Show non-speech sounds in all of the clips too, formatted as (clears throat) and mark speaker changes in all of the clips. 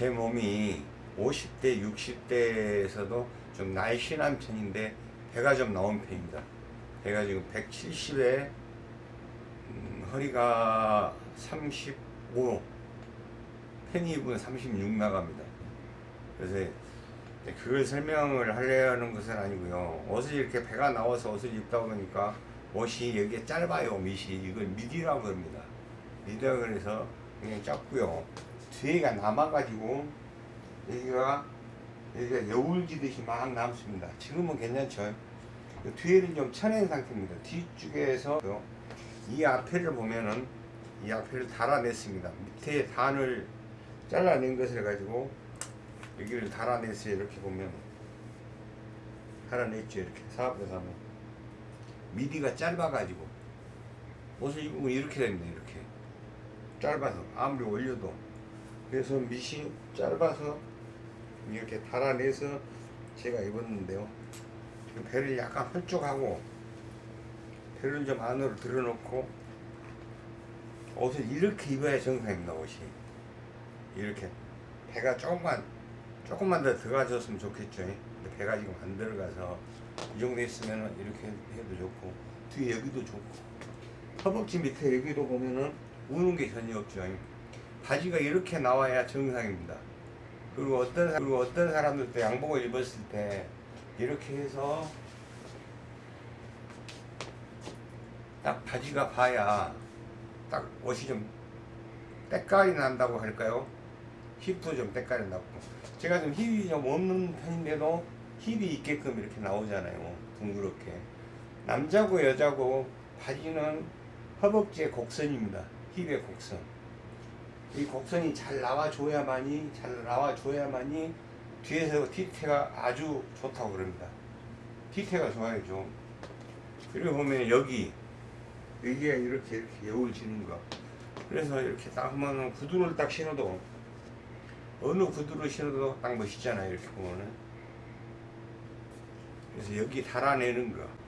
Speaker 1: 제 몸이 50대, 60대에서도 좀 날씬한 편인데 배가 좀 나온 편입니다. 배가 지금 170에 음, 허리가 35, 팬이 입은 36 나갑니다. 그래서 그걸 설명을 하려는 것은 아니고요. 옷을 이렇게 배가 나와서 옷을 입다 보니까 옷이 여기에 짧아요. 밑이 이걸 미디라고 합니다. 미디라 그래서 그냥 짧고요. 뒤에가 남아가지고 여기가 여기가 여울지듯이 막 남습니다. 지금은 괜찮죠. 뒤에는 좀 쳐낸 상태입니다. 뒤쪽에서 이 앞에를 보면은 이 앞에를 달아냈습니다. 밑에 단을 잘라낸 것을 가지고 여기를 달아냈어요. 이렇게 보면 달아냈죠. 이렇게 사업에서 하면 미디가 짧아가지고 옷을 입으면 이렇게 됩니다. 이렇게 짧아서 아무리 올려도 그래서 밑이 짧아서 이렇게 달아내서 제가 입었는데요. 배를 약간 홀쭉하고 배를 좀 안으로 들어놓고 옷을 이렇게 입어야 정상입니다. 옷이 이렇게 배가 조금만 조금만 더 들어가줬으면 좋겠죠. 근데 배가 지금 안 들어가서 이 정도 있으면 이렇게 해도 좋고 뒤에 여기도 좋고 허벅지 밑에 여기도 보면은 우는 게 전혀 없죠. 바지가 이렇게 나와야 정상입니다. 그리고 어떤 그리고 어떤 사람들도 양복을 입었을 때 이렇게 해서 딱 바지가 봐야 딱 옷이 좀 때깔이 난다고 할까요? 힙도 좀 때깔이 났고. 제가 좀 힙이 좀 없는 편인데도 힙이 있게끔 이렇게 나오잖아요. 둥그렇게. 남자고 여자고 바지는 허벅지의 곡선입니다. 힙의 곡선 이 곡선이 잘 나와줘야만이 잘 나와줘야만이 뒤에서 뒤태가 아주 좋다고 그럽니다. 뒤태가 좋아야죠. 그리고 보면 여기 여기가 이렇게 이렇게 여울 지는 거. 그래서 이렇게 딱 하면 구두를 딱 신어도 어느 구두를 신어도 딱 멋있잖아요 이렇게 보면은. 그래서 여기 달아내는 거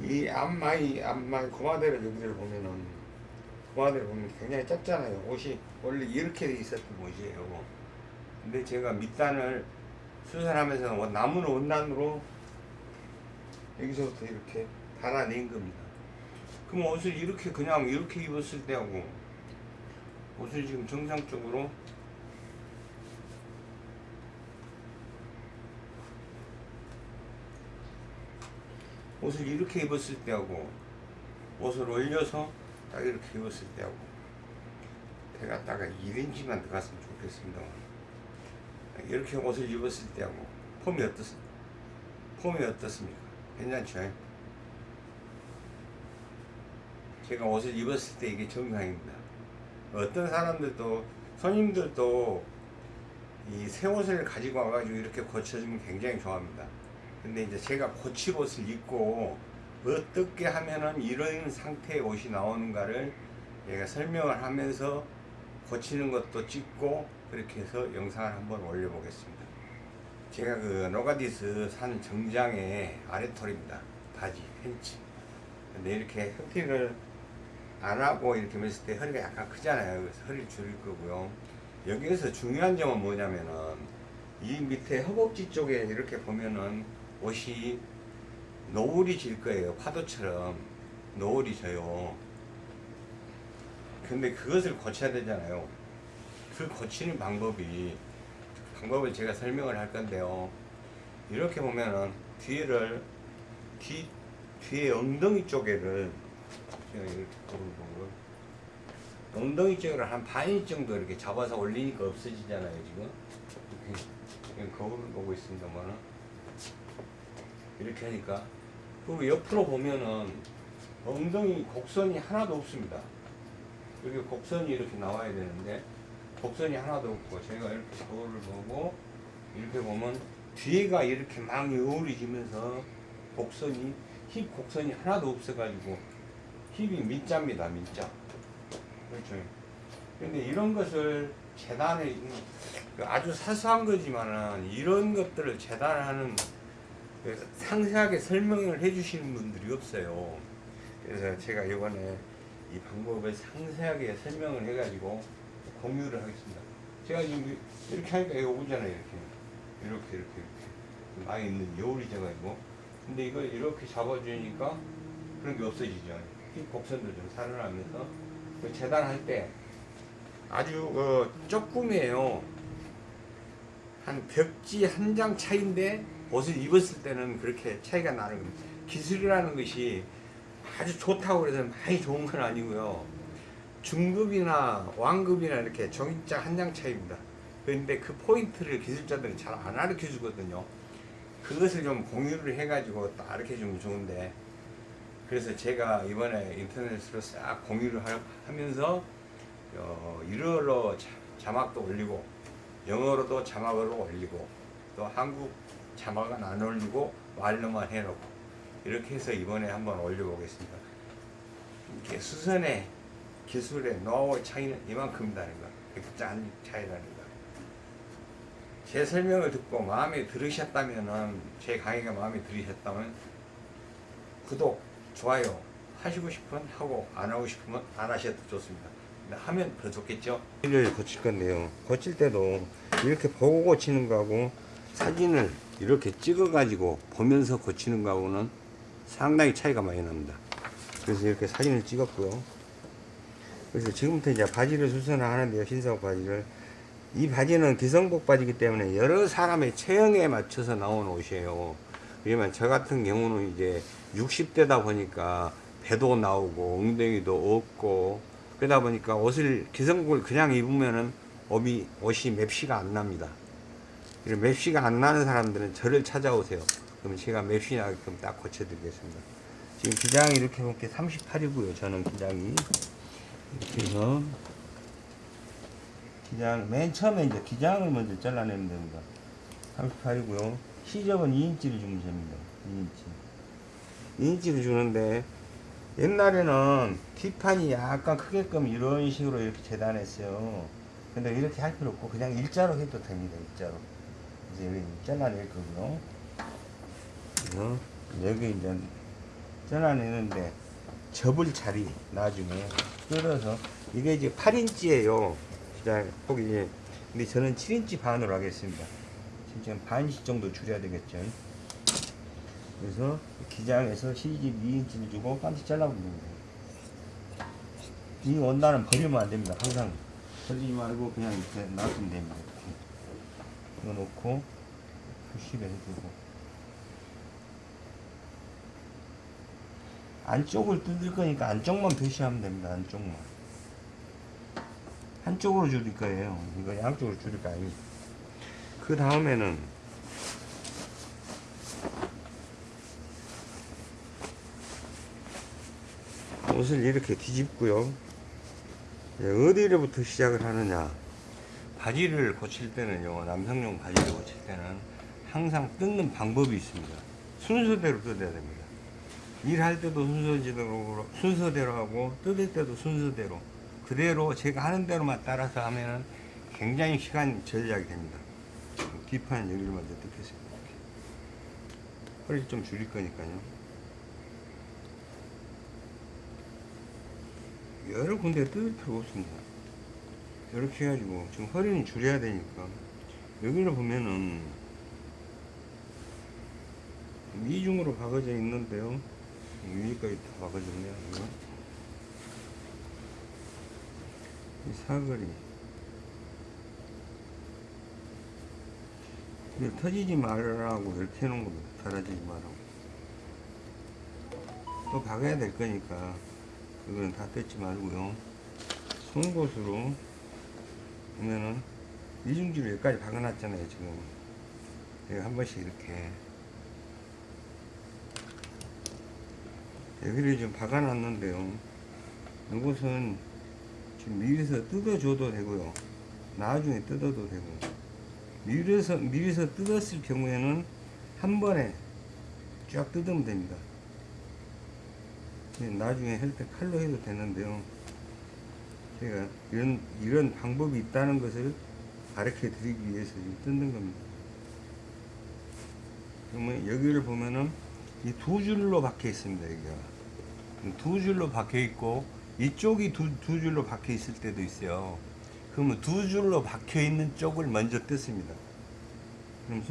Speaker 1: 이 앞마이 앞마이 고마대를 여기를 보면은 고마대를 보면 굉장히 짧잖아요. 옷이 원래 이렇게 돼 있었던 옷이에요. 근데 제가 밑단을 수선하면서 나무는 원단으로 여기서부터 이렇게 달아낸 겁니다. 그럼 옷을 이렇게 그냥 이렇게 입었을 때하고 옷을 지금 정상적으로 옷을 이렇게 입었을 때하고 옷을 올려서 딱 이렇게 입었을 때하고 배가 딱 1인치만 들어갔으면 좋겠습니다 이렇게 옷을 입었을 때하고 폼이 어떻습니까? 폼이 어떻습니까? 괜찮죠? 제가 옷을 입었을 때 이게 정상입니다 어떤 사람들도 손님들도 이 새 옷을 가지고 와가지고 이렇게 고쳐주면 굉장히 좋아합니다 근데 이제 제가 고칠 옷을 입고 어떻게 하면은 이런 상태의 옷이 나오는가를 얘가 설명을 하면서 고치는 것도 찍고 그렇게 해서 영상을 한번 올려보겠습니다. 제가 그 노가디스 산 정장의 아래털입니다. 바지, 팬츠. 근데 이렇게 흑팅을 안 하고 이렇게 했을 때 허리가 약간 크잖아요. 그래서 허리를 줄일 거고요. 여기에서 중요한 점은 뭐냐면은 이 밑에 허벅지 쪽에 이렇게 보면은 옷이 너울이 질 거예요. 파도처럼 너울이 져요. 근데 그것을 고쳐야 되잖아요. 그 고치는 방법이 방법을 제가 설명을 할 건데요. 이렇게 보면은 뒤를 뒤 뒤에 엉덩이 쪽에를 엉덩이 쪽을 한 반인 정도 이렇게 잡아서 올리니까 없어지잖아요 지금 이렇게 거울을 보고 있습니다만은 이렇게 하니까. 그리고 옆으로 보면은 엉덩이 곡선이 하나도 없습니다. 여기 곡선이 이렇게 나와야 되는데 곡선이 하나도 없고 제가 이렇게 거울을 보고 이렇게 보면 뒤에가 이렇게 막 여울이지면서 곡선이 힙 곡선이 하나도 없어 가지고 힙이 민자입니다 민자. 그렇죠? 근데 이런 것을 재단에 아주 사소한 거지만은 이런 것들을 재단하는 상세하게 설명을 해주시는 분들이 없어요. 그래서 제가 이번에 이 방법을 상세하게 설명을 해가지고 공유를 하겠습니다. 제가 지금 이렇게 하니까 이거 오잖아요 이렇게. 이렇게 이렇게 이렇게. 많이 있는 여울이 제가 있고. 근데 이걸 이렇게 잡아주니까 그런 게 없어지죠. 이 곡선도 좀 살아나면서. 그 재단할 때 아주 그 조금이에요. 한 벽지 한 장 차인데 옷을 입었을 때는 그렇게 차이가 나는 겁니다 기술이라는 것이 아주 좋다고 해서 많이 좋은 건 아니고요 중급이나 왕급이나 이렇게 종이장 한장 차이입니다. 그런데 그 포인트를 기술자들은 잘안 가르쳐 주거든요. 그것을 좀 공유를 해가지고 딱 가르쳐 주면 좋은데 그래서 제가 이번에 인터넷으로 싹 공유를 하, 면서 어, 일어로 자, 자막도 올리고 영어로도 자막으로 올리고 또 한국 자막은 안 올리고 말로만 해놓고 이렇게 해서 이번에 한번 올려보겠습니다. 이렇게 수선의 기술의 노하우의 차이는 이만큼이라는 거. 백장 차이라는 거. 제 설명을 듣고 마음에 들으셨다면은, 제 강의가 마음에 들으셨다면, 구독, 좋아요 하시고 싶으면 하고, 안 하고 싶으면 안 하셔도 좋습니다. 하면 더 좋겠죠? 고칠 건데요. 고칠 때도 이렇게 보고 고치는 거하고, 사진을 이렇게 찍어 가지고 보면서 고치는 거하고는 상당히 차이가 많이 납니다. 그래서 이렇게 사진을 찍었고요. 그래서 지금부터 이제 바지를 수선을 하는데요. 흰색 바지를. 이 바지는 기성복 바지이기 때문에 여러 사람의 체형에 맞춰서 나온 옷이에요. 그러면 저 같은 경우는 이제 60대다 보니까 배도 나오고 엉덩이도 없고 그러다 보니까 옷을 기성복을 그냥 입으면은 옷이 맵시가 안 납니다. 이런 맵시가 안 나는 사람들은 저를 찾아오세요. 그러면 제가 맵시 나게끔 딱 고쳐드리겠습니다. 지금 기장이 이렇게 볼게 38이고요. 저는 기장이. 이렇게 해서 기장 맨 처음에 이제 기장을 먼저 잘라내면 됩니다 38이고요 시접은 2인치를 주면 됩니다 2인치 2인치를 주는데 옛날에는 뒷판이 약간 크게끔 이런 식으로 이렇게 재단했어요 근데 이렇게 할 필요 없고 그냥 일자로 해도 됩니다 일자로 이제 여기 잘라낼 거고요. 여기 이제 잘라내는데 접을 자리 나중에 끌어서 이게 이제 8인치예요. 시작 폭이 근데 저는 7인치 반으로 하겠습니다. 지금 반씩 정도 줄여야 되겠죠. 그래서 기장에서 시집 2인치를 주고 잘라버리는 거예요 이 원단은 버리면 안 됩니다. 항상. 버리지 말고 그냥 이렇게 놔두면 됩니다 이거 놓고 90에 해주고 안쪽을 뜯을 거니까 안쪽만 표시하면 됩니다. 안쪽만. 한쪽으로 줄일 거예요. 이거 양쪽으로 줄일 거 아닙니다. 그 다음에는 옷을 이렇게 뒤집고요. 예, 어디로부터 시작을 하느냐. 바지를 고칠 때는요, 남성용 바지를 고칠 때는 항상 뜯는 방법이 있습니다. 순서대로 뜯어야 됩니다. 일할 때도 순서대로, 순서대로 하고, 뜯을 때도 순서대로. 그대로 제가 하는 대로만 따라서 하면은 굉장히 시간 절약이 됩니다. 뒷판 여기를 먼저 뜯겠습니다. 허리 좀 줄일 거니까요. 여러 군데 뜯을 필요 없습니다. 이렇게 해가지고, 지금 허리는 줄여야 되니까, 여기를 보면은, 미중으로 박아져 있는데요. 위까지 다 박아졌네요. 이 사거리. 이거 터지지 말라고 이렇게 해놓은 겁니다. 달아지지 말라고. 또 박아야 될 거니까, 그거는 다 뜯지 말고요. 송곳으로 보면은, 이중지를 여기까지 박아놨잖아요, 지금. 여기 한 번씩 이렇게. 여기를 좀 박아놨는데요. 이것은 지금 미리서 뜯어줘도 되고요. 나중에 뜯어도 되고. 미리서, 미리서 뜯었을 경우에는 한 번에 쫙 뜯으면 됩니다. 나중에 할 때 칼로 해도 되는데요. 제가 이런, 이런 방법이 있다는 것을 가르쳐 드리기 위해서 지금 뜯는 겁니다. 그러면 여기를 보면은 이 두 줄로 박혀 있습니다, 여기가. 두 줄로 박혀 있고 이쪽이 두, 두 줄로 박혀 있을 때도 있어요 그러면 두 줄로 박혀 있는 쪽을 먼저 뜯습니다. 그럼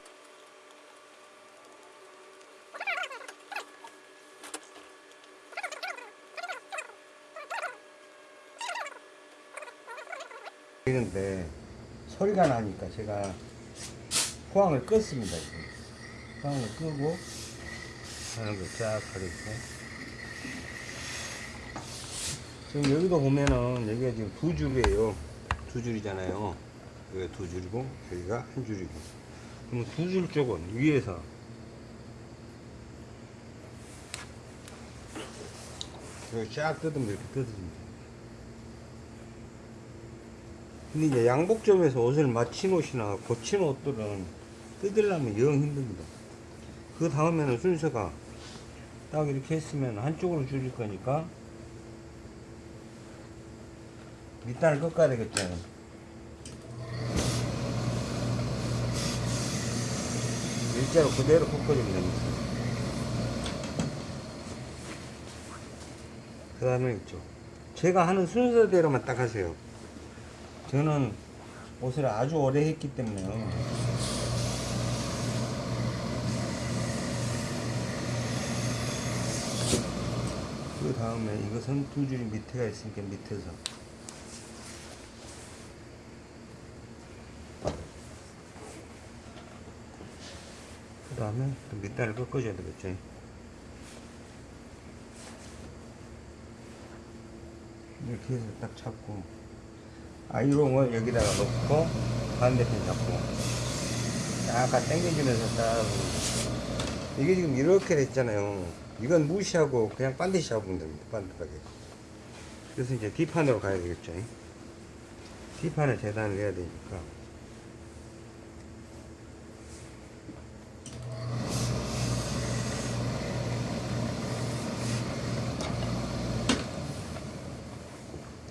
Speaker 1: 되는데 소리가 나니까 제가 포항을 껐습니다. 포항을 끄고 하는 거쫙 가려주고 지금 여기도 보면은 여기가 지금 두 줄이에요. 두 줄이잖아요. 여기가 두 줄이고 여기가 한 줄이고 그러면 두줄 쪽은 위에서 여기 쫙 뜯으면 이렇게 뜯어집니다. 근데 이제 양복점에서 옷을 맞힌 옷이나 고친 옷들은 뜯으려면 영 힘듭니다. 그 다음에는 순서가 딱 이렇게 했으면 한쪽으로 줄일 거니까 밑단을 꺾어야 되겠죠. 일자로 그대로 꺾어주면 됩니다. 그 다음에 있죠. 제가 하는 순서대로만 딱 하세요. 저는 옷을 아주 오래 했기 때문에요. 그 다음에 이것은 두 줄이 밑에가 있으니까 밑에서 그 다음에 또 밑단을 꺾어줘야 되겠죠. 이렇게 해서 딱 잡고 아이롱을 여기다가 넣고 반대편 잡고 약간 당겨주면서 딱 이게 지금 이렇게 됐잖아요. 이건 무시하고 그냥 반드시 잡으면 됩니다. 반듯하게. 그래서 이제 뒷판으로 가야 되겠죠. 뒷판에 재단을 해야 되니까.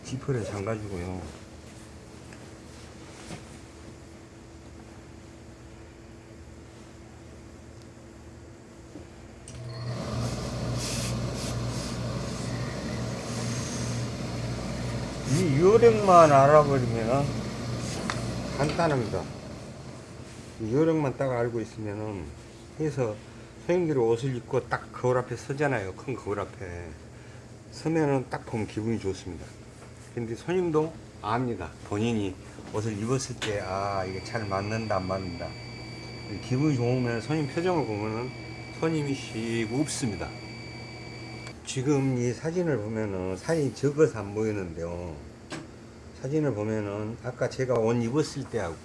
Speaker 1: 지퍼를 잠가주고요 이 요령만 알아버리면 간단합니다. 이 요령만 딱 알고 있으면은 해서 손님들이 옷을 입고 딱 거울 앞에 서잖아요. 큰 거울 앞에 서면은 딱 보면 기분이 좋습니다. 근데 손님도 압니다. 본인이 옷을 입었을 때 아 이게 잘 맞는다 안 맞는다. 기분이 좋으면 손님 표정을 보면은 손님이 씩 웃습니다. 지금 이 사진을 보면은 사진이 적어서 안 보이는데요. 사진을 보면은 아까 제가 옷 입었을 때하고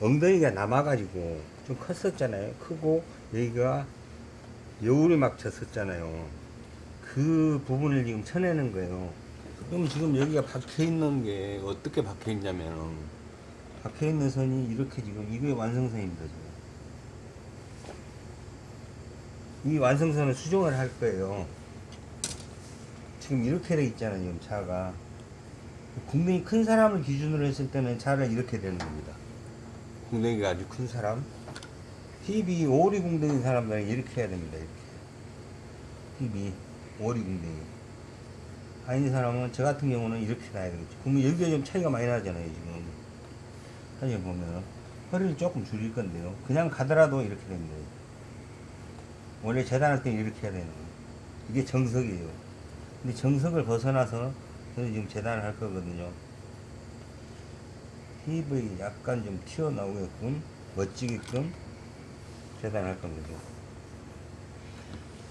Speaker 1: 엉덩이가 남아가지고 좀 컸었잖아요. 크고 여기가 여울이 막 졌었잖아요. 그 부분을 지금 쳐내는 거예요. 그럼 지금 여기가 박혀 있는 게 어떻게 박혀 있냐면 박혀 있는 선이 이렇게 지금 이게 완성선입니다. 지금. 이 완성선을 수정을 할 거예요. 지금 이렇게 돼 있잖아요. 지금 차가. 궁뎅이 큰 사람을 기준으로 했을 때는 차를 이렇게 되는 겁니다. 궁뎅이가 아주 큰 사람. 힙이 오리 궁뎅이 사람들은 이렇게 해야 됩니다. 이렇게. 힙이 오리 궁뎅이. 아닌 사람은 저 같은 경우는 이렇게 놔야 되겠죠. 그러면 여기가 좀 차이가 많이 나잖아요. 지금. 사진 보면 허리를 조금 줄일 건데요. 그냥 가더라도 이렇게 됩니다. 원래 재단할 때는 이렇게 해야 되는 거예요. 이게 정석이에요. 근데 정석을 벗어나서 저는 지금 재단을 할 거거든요. 힙이 약간 좀 튀어나오게끔 멋지게끔 재단할 겁니다.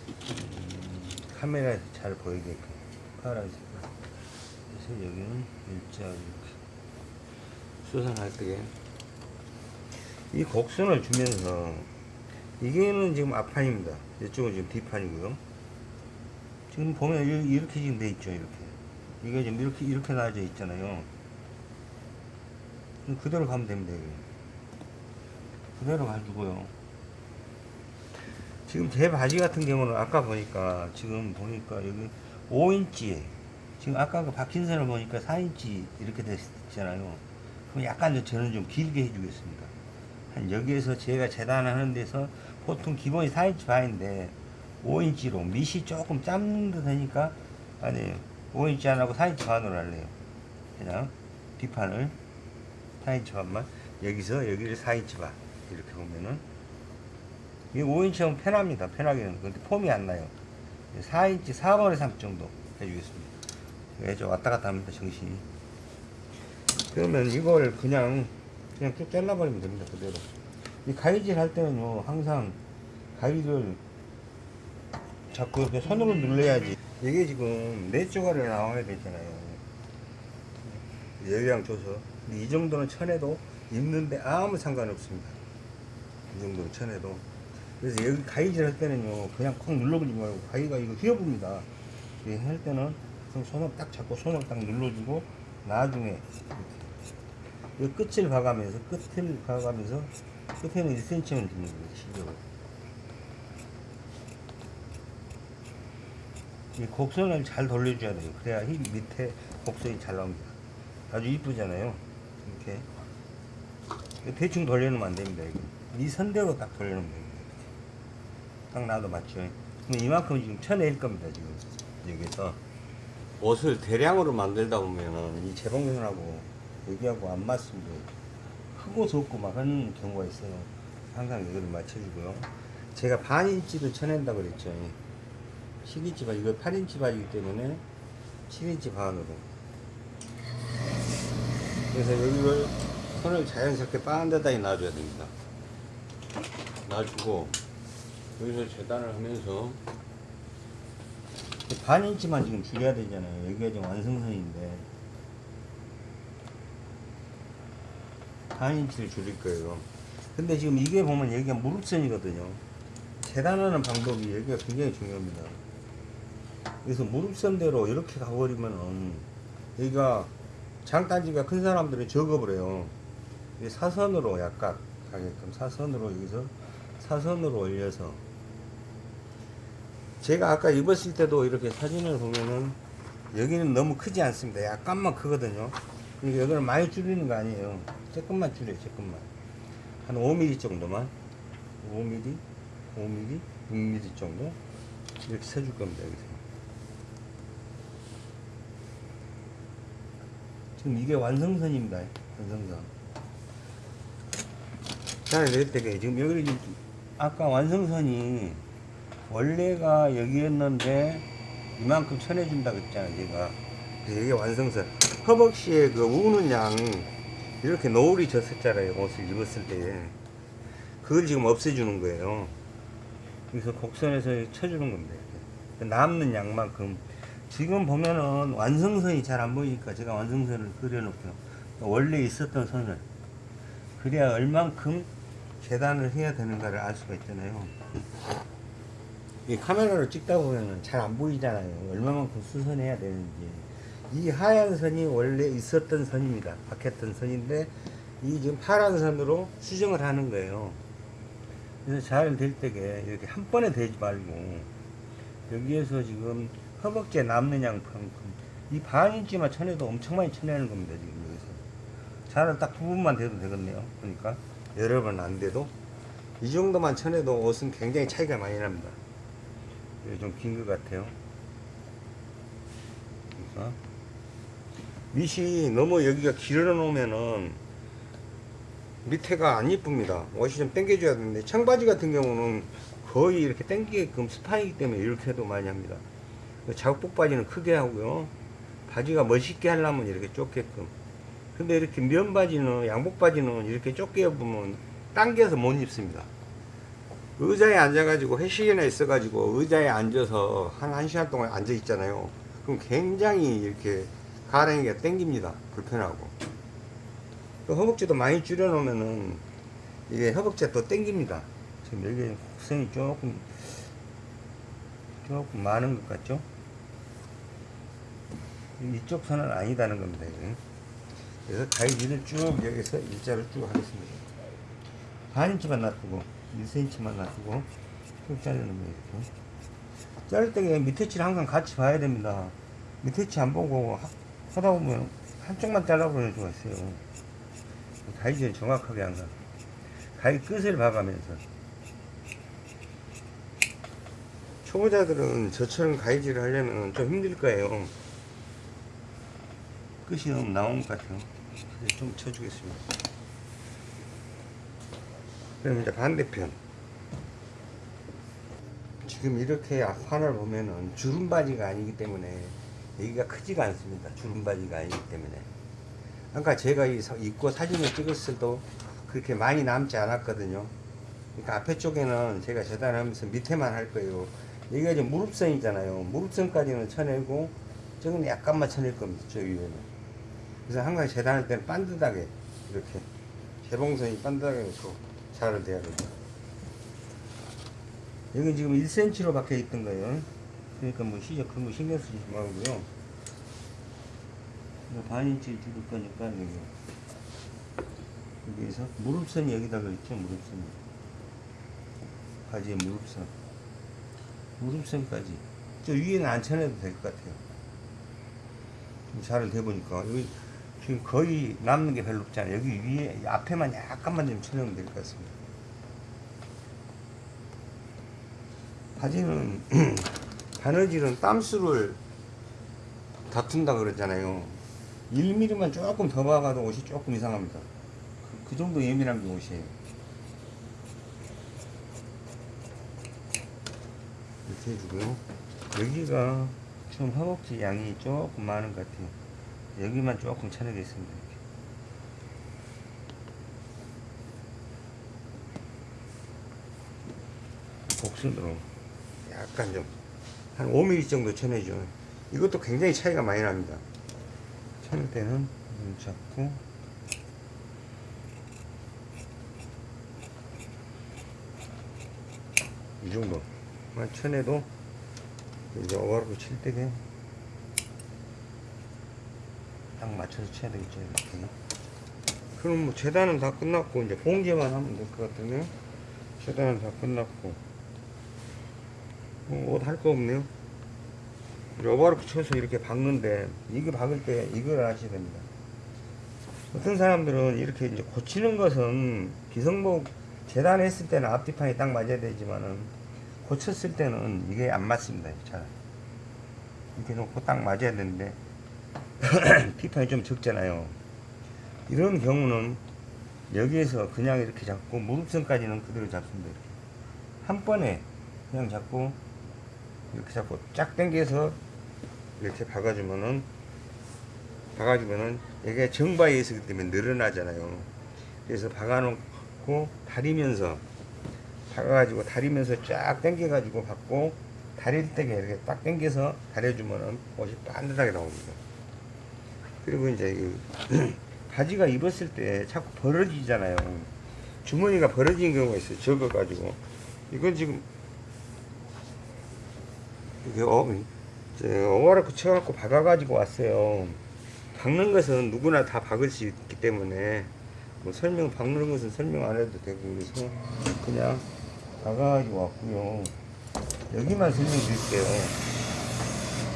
Speaker 1: 음, 카메라에서 잘 보이게끔 파란색. 그래서 여기는 일자 이렇게 수선할 때에 이 곡선을 주면서 이게는 지금 앞판입니다. 이쪽은 지금 뒷판이고요. 지금 보면 이- 이렇게 지금 돼 있죠. 이렇게 이게 지금 이렇게 이렇게 나와져 있잖아요. 그대로 가면 됩니다. 여기. 그대로 가지고요. 지금 제 바지 같은 경우는 아까 보니까 지금 보니까 여기 5인치 지금 아까 그 박힌 선을 보니까 4인치 이렇게 됐잖아요. 그럼 약간 좀 저는 좀 길게 해주겠습니다. 한 여기에서 제가 재단하는 데서 보통 기본이 4인치 반인데 5인치로 밑이 조금 짧는 듯 하니까 아니에요. 5인치 안 하고 4인치 반으로 할래요. 그냥 뒷판을 4인치 반만. 여기서 여기를 4인치 반. 이렇게 보면은 이게 5인치 하면 편합니다. 편하게는. 근데 폼이 안 나요. 4인치 4분의 3 정도 해주겠습니다. 예, 좀 왔다 갔다 합니다 정신이. 그러면 이걸 그냥 그냥 쭉 잘라버리면 됩니다 그대로. 이 가위질 할 때는요 항상 가위를 자꾸 이렇게 손으로 눌러야지 이게 지금 네 조각이 나와야 되잖아요. 열량 줘서. 이 정도는 쳐내도 입는데 아무 상관없습니다. 이 정도는 쳐내도. 그래서 여기 가위질 할 때는요 그냥 콕 눌러버리지 말고 가위가 이거 휘어봅니다. 이렇게 할 때는 손을 딱 잡고 손을 딱 눌러주고 나중에 이 끝을 봐가면서 끝을 봐가면서 끝에는 1cm만 주는 거예요 실력을 이 곡선을 잘 돌려줘야 돼요. 그래야 이 밑에 곡선이 잘 나옵니다. 아주 이쁘잖아요. 이렇게. 대충 돌려놓으면 안 됩니다 이거. 이 선대로 딱 돌려놓으면 됩니다 딱 놔도 맞죠? 그럼 이만큼 지금 쳐낼 겁니다 지금. 여기서. 옷을 대량으로 만들다 보면은 이 재봉선하고 여기하고 안 맞습니다 크고 좁고 막 하는 경우가 있어요. 항상 여기를 맞춰주고요. 제가 반 인치도 쳐낸다 그랬죠 10인치 반 이거 8인치 반이기 때문에 7인치 반으로. 그래서 여기를 손을 자연스럽게 빠른 데다 놔줘야 됩니다. 놔주고 여기서 재단을 하면서 반 인치만 지금 줄여야 되잖아요. 여기가 지금 완성선인데. 반 인치를 줄일 거예요. 근데 지금 이게 보면 여기가 무릎선이거든요. 재단하는 방법이 여기가 굉장히 중요합니다 그래서 무릎선대로 이렇게 가버리면은 여기가 장단지가 큰 사람들은 적어버려요. 이 사선으로 약간 가게끔 사선으로 여기서 사선으로 올려서 제가 아까 입었을 때도 이렇게 사진을 보면은 여기는 너무 크지 않습니다. 약간만 크거든요. 그러니까 여기는 많이 줄이는 거 아니에요. 조금만 줄여요. 조금만 한 5mm 정도만 5mm, 5mm, 6mm 정도 이렇게 세줄 겁니다. 여기서. 지금 이게 완성선입니다. 완성선. 잘낼 때게 지금 여기 지금 아까 완성선이 원래가 여기였는데 이만큼 쳐내준다 그랬잖아요. 제가. 그래서 이게 완성선. 허벅지에 그 우는 양 이렇게 노을이 졌었잖아요. 옷을 입었을 때. 그걸 지금 없애주는 거예요. 그래서 곡선에서 쳐주는 겁니다. 남는 양만큼 지금 보면은 완성선이 잘 안 보이니까 제가 완성선을 그려놓고요. 원래 있었던 선을 그래야 얼만큼 계단을 해야 되는가를 알 수가 있잖아요. 이 카메라로 찍다 보면은 잘 안 보이잖아요. 얼마만큼 수선해야 되는지. 이 하얀 선이 원래 있었던 선입니다. 박혔던 선인데 이 지금 파란 선으로 수정을 하는 거예요. 그래서 잘 될 때게 이렇게 한 번에 되지 말고 여기에서 지금 허벅지에 남는 양만큼 이 반인치만 쳐내도 엄청 많이 쳐내는 겁니다 지금 여기서. 자를 딱 부분만 돼도 되겠네요 그러니까. 여러 번 안 돼도. 이 정도만 쳐내도 옷은 굉장히 차이가 많이 납니다. 좀긴 것 같아요. 그러니까 밑이 너무 여기가 길어 놓으면은 밑에가 안 이쁩니다. 옷이 좀 당겨줘야 되는데 청바지 같은 경우는 거의 이렇게 당기게끔 스판이기 때문에 이렇게 해도 많이 합니다 작복 바지는 크게 하고요. 바지가 멋있게 하려면 이렇게 좁게끔. 근데 이렇게 면 바지는, 양복 바지는 이렇게 좁게 입으면 당겨서 못 입습니다. 의자에 앉아가지고 회식이나 있어가지고 의자에 앉아서 한 1시간 동안 앉아 있잖아요. 그럼 굉장히 이렇게 가랑이가 땡깁니다. 불편하고. 또 허벅지도 많이 줄여놓으면은 이게 허벅지가 또 땡깁니다. 지금 여기 곡선이 조금 조금 많은 것 같죠? 이쪽 선은 아니다는 겁니다. 그래서 가위질을 쭉 여기서 일자를 쭉 하겠습니다. 반 인치만 놔두고 1cm만 놔두고 쭉 자르는 거예요. 이렇게. 자를 때 밑에 치를 항상 같이 봐야 됩니다. 밑에 치안 보고 하, 하다 보면 한쪽만 잘라버리는 수가 있어요. 가위질을 정확하게 항상 가위 끝을 봐가면서 초보자들은 저처럼 가위질을 하려면 좀 힘들 거예요. 끝이 너무 나온 것 같아요. 이제 좀 쳐주겠습니다. 그럼 이제 반대편. 지금 이렇게 앞판을 보면은 주름바지가 아니기 때문에 여기가 크지가 않습니다. 주름바지가 아니기 때문에. 아까 제가 입고 사진을 찍었을 때도 그렇게 많이 남지 않았거든요. 그러니까 앞에 쪽에는 제가 재단하면서 밑에만 할 거예요. 여기가 이제 무릎선이잖아요. 무릎선까지는 쳐내고 저건 약간만 쳐낼 겁니다. 저 위에는. 그래서 항상 재단할 때는 반듯하게 이렇게 재봉선이 반듯하게 놓고 잘을 돼야 됩니다. 여기 지금 1cm로 박혀 있던 거예요. 그러니까 뭐 시접 그런 거 신경 쓰지 말고요. 이거 반 인치 줄일 거니까 여기 여기에서 무릎선이 여기다 그랬죠 무릎선이 바지에 무릎선 무릎선까지 저 위에는 안 쳐내도 될 것 같아요 자를 대보니까 여기 지금 거의 남는 게 별로 없잖아요. 여기 위에 앞에만 약간만 좀 쳐내면 될 것 같습니다. 바지는 (clears throat) 바느질은 땀수를 다툰다 그러잖아요. 1mm만 조금 더 박아도 옷이 조금 이상합니다. 그, 그 정도 예민한 게 옷이에요. 이렇게 해주고요. 여기가 좀 허벅지 양이 조금 많은 것 같아요 여기만 조금 쳐내겠습니다 이렇게. 곡선으로 약간 좀 한 5mm 정도 쳐내죠 이것도 굉장히 차이가 많이 납니다 쳐낼 때는 눈 잡고 이 정도만 쳐내도 이제 오버로크 칠 때게 딱 맞춰서 쳐야 되겠죠 이렇게 그럼 뭐 재단은 다 끝났고 이제 봉제만 하면 될 것 같으네요? 재단은 다 끝났고. 뭐 옷할 거 없네요. 오버로크 쳐서 이렇게 박는데 이거 박을 때 이걸 아셔야 됩니다. 어떤 사람들은 이렇게 이제 고치는 것은 기성복 재단했을 때는 앞뒤판이 딱 맞아야 되지만은 고쳤을 때는 이게 안 맞습니다. 잘. 이렇게 놓고 딱 맞아야 되는데 (clears throat) 뒷판이 좀 적잖아요. 이런 경우는 여기에서 그냥 이렇게 잡고 무릎선까지는 그대로 잡습니다. 이렇게 한 번에 그냥 잡고 이렇게 잡고 쫙 당겨서 이렇게 박아주면은 박아주면은 이게 정바에 있기 때문에 늘어나잖아요. 그래서 박아놓고 다리면서 박아가지고 다리면서 쫙 당겨가지고 받고 다릴 때게 이렇게 딱 당겨서 다려주면은 옷이 반듯하게 나옵니다. 그리고 이제 이 (clears throat) 바지가 입었을 때 자꾸 벌어지잖아요. 주머니가 벌어지는 경우가 있어요. 적어가지고 이건 지금 이게 어, 오바라크 쳐갖고 박아가지고 왔어요. 박는 것은 누구나 다 박을 수 있기 때문에 뭐 설명 박는 것은 설명 안 해도 되고 그래서 그냥 박아가지고 왔고요. 여기만 설명드릴게요.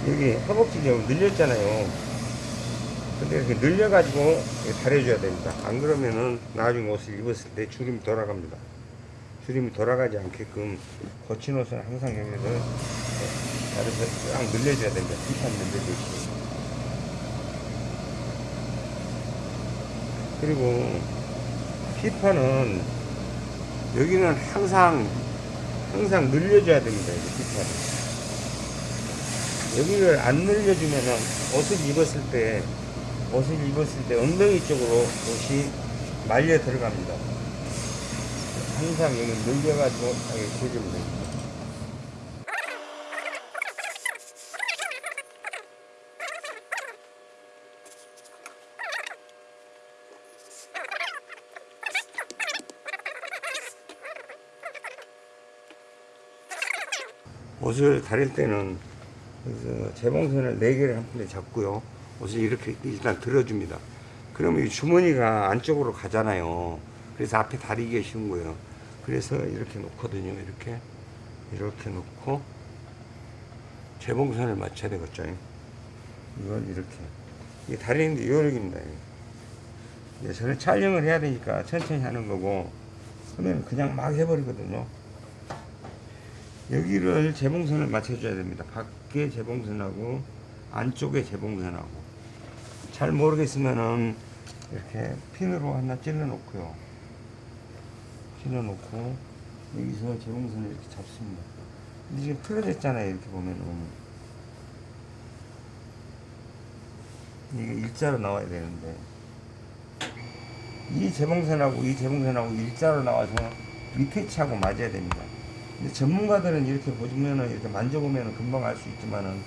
Speaker 1: 여기 허벅지 좀 늘렸잖아요. 근데 이렇게 늘려가지고 다려줘야 됩니다. 안 그러면은 나중에 옷을 입었을 때 주름이 돌아갑니다. 주름이 돌아가지 않게끔 거친 옷은 항상 여기를 다려서 쫙 늘려줘야 됩니다. 뒷판 늘려주시고. 그리고 휘판은 여기는 항상 항상 늘려줘야 됩니다. 휘판은 여기를 안 늘려주면은 옷을 입었을 때 옷을 입었을 때 엉덩이 쪽으로 옷이 말려 들어갑니다. 항상 여기 늘려가지고 해주면 됩니다. 옷을 다릴 때는 그래서 재봉선을 4개를 한 번에 잡고요. 옷을 이렇게 일단 들어줍니다. 그러면 이 주머니가 안쪽으로 가잖아요. 그래서 앞에 다리기가 쉬운 거예요. 그래서 이렇게 놓거든요. 이렇게. 이렇게 놓고 재봉선을 맞춰야 되겠죠. 이걸 이렇게. 이게 다리는데 요령입니다. 이게. 저는 촬영을 해야 되니까 천천히 하는 거고 그러면 그냥 막 해버리거든요. 여기를 재봉선을 맞춰줘야 됩니다. 밖에 재봉선하고 안쪽에 재봉선하고 잘 모르겠으면은 이렇게 핀으로 하나 찔러 놓고요. 찔러 놓고 여기서 재봉선을 이렇게 잡습니다. 근데 지금 틀어졌잖아요. 이렇게 보면은 이게 일자로 나와야 되는데 이 재봉선하고 이 재봉선하고 일자로 나와서 밑에 치하고 맞아야 됩니다. 근데 전문가들은 이렇게 보시면은 이렇게 만져보면은 금방 알 수 있지만은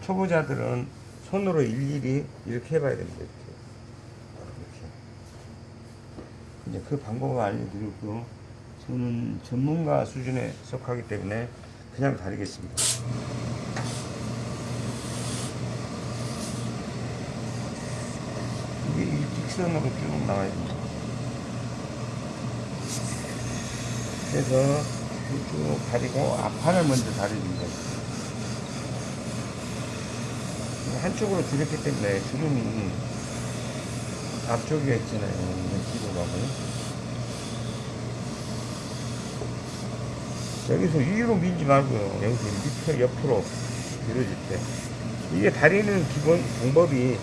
Speaker 1: 초보자들은 손으로 일일이 이렇게 해봐야 됩니다. 이렇게. 이렇게. 이제 그 방법을 알려드리고 저는 전문가 수준에 속하기 때문에 그냥 다리겠습니다. 이게 일직선으로 쭉 나와야 됩니다. 그래서 쭉 다리고 앞판을 먼저 다려줍니다. 한쪽으로 줄였기 때문에 주름이 앞쪽에 있잖아요. 뒤로 가고. 여기서 위로 밀지 말고요. 여기서 밑에 옆으로 밀어줄 때. 이게 다리는 기본 방법이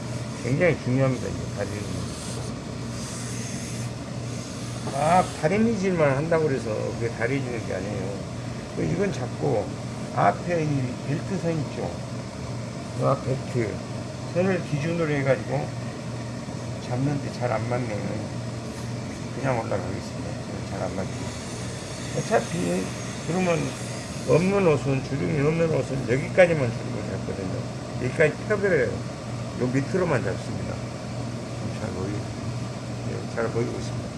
Speaker 1: 굉장히 중요합니다. 이게 다리는. 막 다리 미질만 한다고 그래서 그게 다리 주는 게 아니에요. 그 이건 잡고 앞에 이 벨트 선 있죠. 그앞 벨트 선을 기준으로 해가지고 잡는데 잘 안 맞네. 그냥 올라가겠습니다. 잘 안 맞죠. 어차피 그러면 없는 옷은 주름이 없는 옷은 여기까지만 주름을 잡거든요. 여기까지 펴버려요. 요 밑으로만 잡습니다. 잘 보이고, 네, 잘 보이고 있습니다.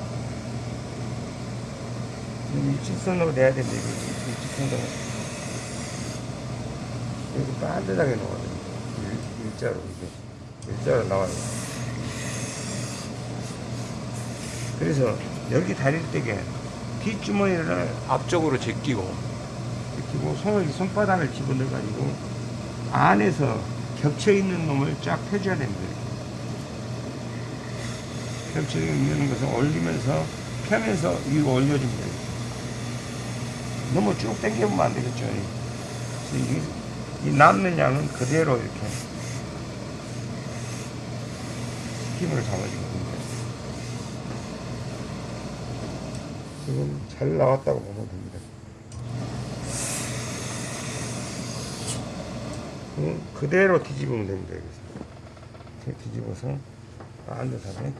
Speaker 1: 일직선으로 내야 되는데, 일직선으로. 여기 놓아야 됩니다. 일, 일자로, 이게. 일자로 나와요. 그래서 여기 다릴 때게 뒷주머니를 앞쪽으로 제끼고, 제끼고, 손을, 손바닥을 집어넣어 가지고, 안에서 겹쳐 있는 놈을 쫙 펴줘야 됩니다. 겹쳐 있는 것을 올리면서 펴면서 위로 올려줍니다. 너무 쭉 당겨보면 안 되겠죠. 이, 이 남는 양은 그대로 이렇게 힘을 잡아주거든요. 지금 잘 나왔다고 보면 됩니다. 음, 그대로 뒤집으면 됩니다. 여기서. 뒤집어서 반듯하게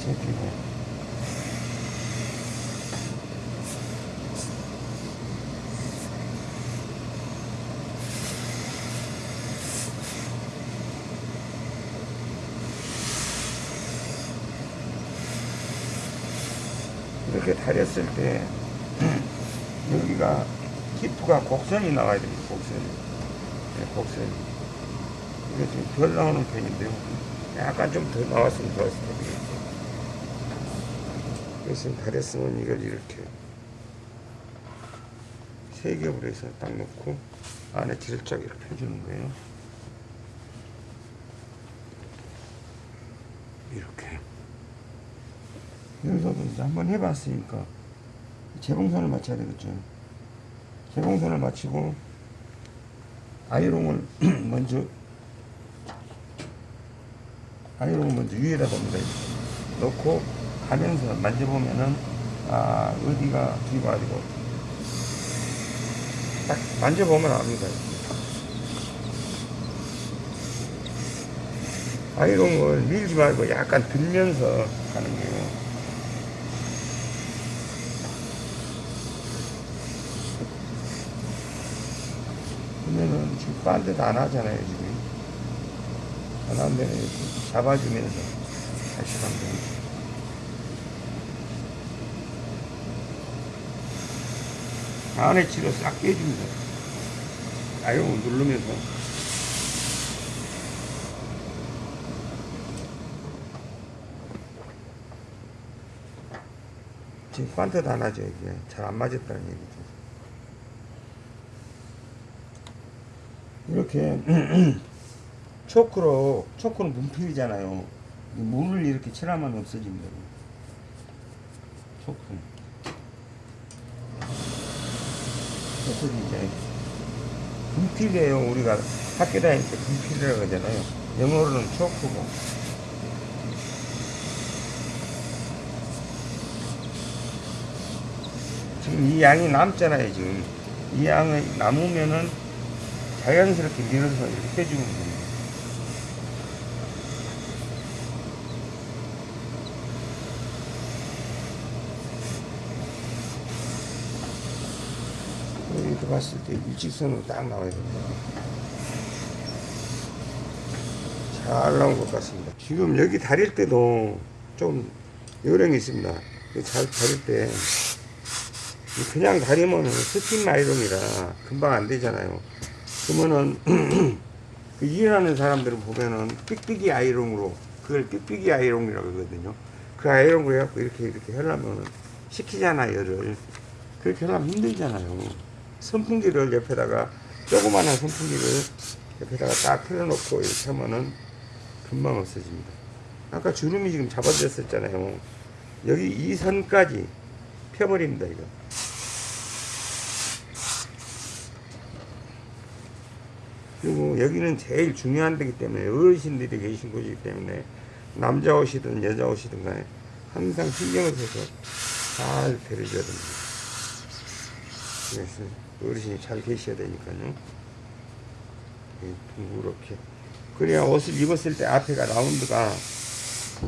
Speaker 1: 제끼고 이렇게 다렸을 때 여기가 히프가 곡선이 나와야 됩니다. 곡선이. 네, 곡선이. 이게 지금 덜 나오는 편인데요. 약간 좀 더 나왔으면 좋았을 텐데. 그래서 다렸으면 이걸 이렇게 세 겹을 해서 딱 놓고 안에 이렇게 해주는 거예요. 이렇게. 이제 한번 해봤으니까 재봉선을 맞춰야 되겠죠. 재봉선을 맞추고 아이롱을 (clears throat) 먼저 아이롱을 먼저 위에다 봅니다. 놓고 가면서 만져보면은 아 어디가 뒤가 아니고 딱 만져보면 압니다. 아이롱을 밀지 말고 약간 들면서 가는 거예요. 그러면은 지금 딴 데도 안 하잖아요, 지금. 안 하면 이렇게 잡아주면서 다시 됩니다. 안에 치로 싹 빼줍니다. 아이롱을 누르면서. 지금 반듯 안 하죠, 이게. 잘 안 맞았다는 얘기죠. 이렇게 (clears throat) 초크로 초크는 문필이잖아요. 이 문을 이렇게 칠하면 없어집니다. 초크. 없어지죠. 분필이에요. 우리가 학교 다닐 때 분필이라고 하잖아요. 영어로는 초크고. 지금 이 양이 남잖아요, 지금. 이 양이 남으면은 자연스럽게 밀어서 이렇게 빼주면 됩니다. 여기서 봤을 때 일직선으로 딱 나와야 됩니다. 잘 나온 것 같습니다. 지금 여기 다릴 때도 좀 요령이 있습니다. 이잘 다릴 때 그냥 다리면 스팀 아이롱이라 금방 안 되잖아요. 그러면은 (clears throat) 그 일하는 사람들은 보면은 삑삑이 아이롱으로 그걸 삑삑이 아이롱이라고 하거든요. 그 아이롱을 해갖고 이렇게 이렇게 하려면은 시키잖아요, 열을. 그렇게 하려면 힘들잖아요. 선풍기를 옆에다가 조그마한 선풍기를 옆에다가 딱 틀어놓고 이렇게 하면은 금방 없어집니다. 아까 주름이 지금 잡아졌었잖아요. 여기 이 선까지 펴버립니다, 이거. 그리고 여기는 제일 중요한 데기 때문에 어르신들이 계신 곳이기 때문에 남자 옷이든 여자 옷이든 간에 항상 신경을 써서 잘 데려줘야 됩니다. 그래서 어르신이 잘 계셔야 되니까요. 예, 둥그렇게. 그래야 옷을 입었을 때 앞에가 라운드가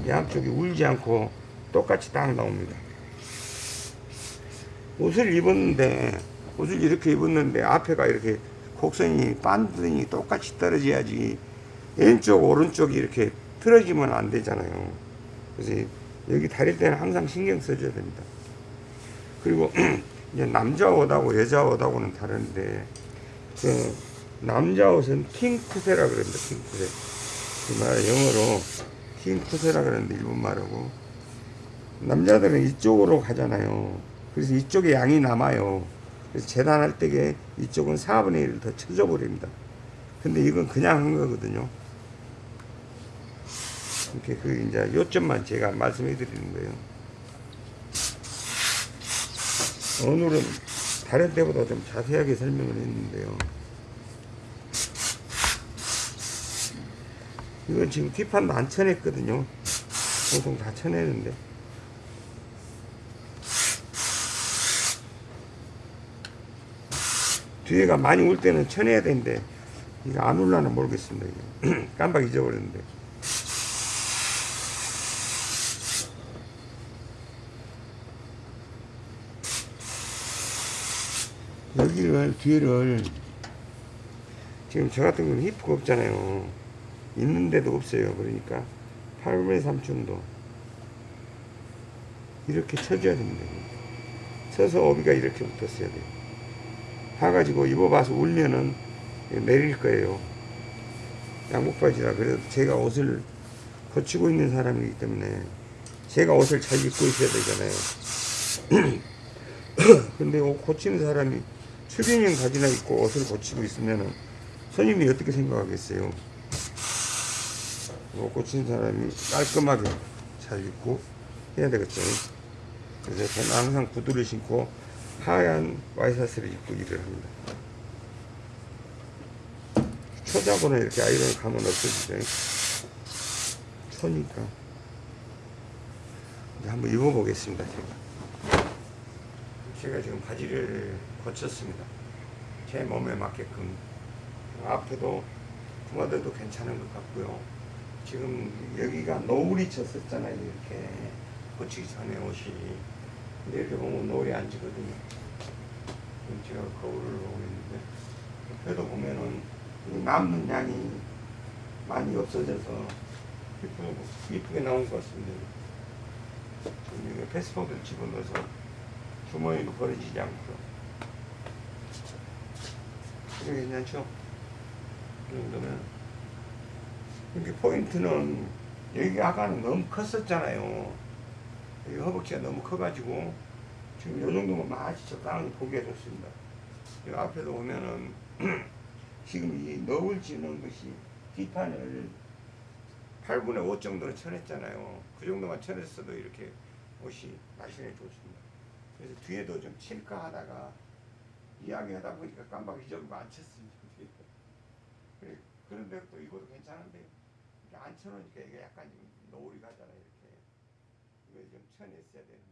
Speaker 1: 양쪽이 울지 않고 똑같이 딱 나옵니다. 옷을 입었는데, 옷을 이렇게 입었는데 앞에가 이렇게 곡선이 반등이 똑같이 떨어져야지 왼쪽, 오른쪽이 이렇게 틀어지면 안 되잖아요. 그래서 여기 다릴 때는 항상 신경 써줘야 됩니다. 그리고 (clears throat) 이제 남자 옷하고 여자 옷하고는 다른데 그 남자 옷은 킹쿠세라 그럽니다. 킹쿠세. 그말 영어로 킹쿠세라 그러는데 일본 말하고 남자들은 이쪽으로 가잖아요. 그래서 이쪽에 양이 남아요. 그래서 재단할 때에 이쪽은 4분의 1을 더 쳐줘 버립니다. 근데 이건 그냥 한 거거든요. 이렇게 그 이제 요점만 제가 말씀해 드리는 거예요. 오늘은 다른 때보다 좀 자세하게 설명을 했는데요. 이건 지금 뒷판도 안 쳐냈거든요. 보통 다 쳐내는데. 뒤에가 많이 울 때는 쳐내야 되는데, 이거 안 울라나 모르겠습니다. (clears throat) 깜빡 잊어버렸는데. 여기를 뒤를 지금 저 같은 경우는 히프가 없잖아요. 있는데도 없어요 그러니까. 8분의 3 정도. 이렇게 쳐줘야 됩니다. 쳐서 오비가 이렇게 붙었어야 돼요 사가지고 입어봐서 울면은 내릴 거예요 양복바지라 그래도 제가 옷을 고치고 있는 사람이기 때문에 제가 옷을 잘 입고 있어야 되잖아요 (clears throat) 근데 옷 고치는 사람이 추빈형 바지나 입고 옷을 고치고 있으면은 손님이 어떻게 생각하겠어요? 옷 고치는 사람이 깔끔하게 잘 입고 해야 되겠죠. 그래서 저는 항상 구두를 신고 하얀 와이셔츠를 입고 일을 합니다. 초자고는 이렇게 아이ron을 가면 없어지죠. 초니까. 이제 한번 입어보겠습니다, 제가. 제가 지금 바지를 고쳤습니다. 제 몸에 맞게끔 앞에도 부마들도 괜찮은 것 같고요. 지금 여기가 노을이 쳤었잖아요. 이렇게 고치기 전에 옷이 이렇게 보면 노을이 안 지거든요. 제가 거울을 보고 있는데 옆에도 보면은 이 남는 양이 많이 없어져서 이쁘게, 이쁘게 나온 것 같습니다. 이거 패스포드를 집어넣어서 주머니도 버려지지 않고요. 이게 괜찮죠? 이 정도면. 이렇게 포인트는 여기 아까는 너무 컸었잖아요. 여기 허벅지가 너무 커가지고 지금 이 정도면 마치 적당히 보기가 좋습니다. 이 앞에도 보면은 (clears throat) 지금 이 너울 지는 것이 뒷판을 8분의 5 정도는 쳐냈잖아요. 그 정도만 쳐냈어도 이렇게 옷이 날씬해 좋습니다. 그래서 뒤에도 좀 칠까 하다가 이야기하다 보니까 깜빡 잊어버리고 안 쳤습니다. 근데 또 이것도 괜찮은데 안 쳐놓으니까 이게 약간 좀 노을이 가잖아요 이걸 좀 쳐냈어야 되는